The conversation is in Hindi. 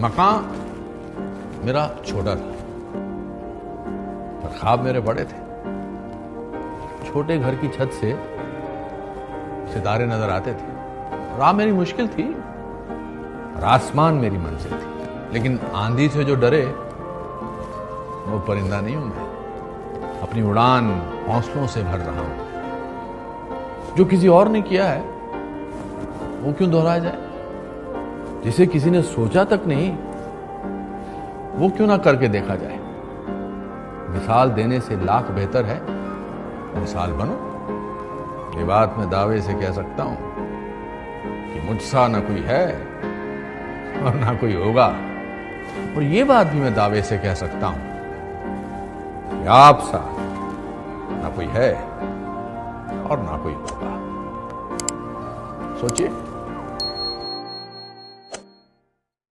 मकान मेरा छोटा था, पर ख्वाब मेरे बड़े थे। छोटे घर की छत से सितारे नज़र आते थे। राह मेरी मुश्किल थी, और आसमान मेरी मंजिल थी। लेकिन आंधी से जो डरे, वो परिंदा नहीं हूँ मैं। अपनी उड़ान हौसलों से भर रहा हूँ। जो किसी और ने किया है, वो क्यों दोहराया जाए? जिसे किसी ने सोचा तक नहीं, वो क्यों ना करके देखा जाए? मिसाल देने से लाख बेहतर है। मिसाल बनो। ये बात मैं दावे से कह सकता हूँ कि मुझसा ना कोई है और ना कोई होगा। और ये बात भी मैं दावे से कह सकता हूँ कि आप सा ना कोई है और ना कोई होगा। सोचिए।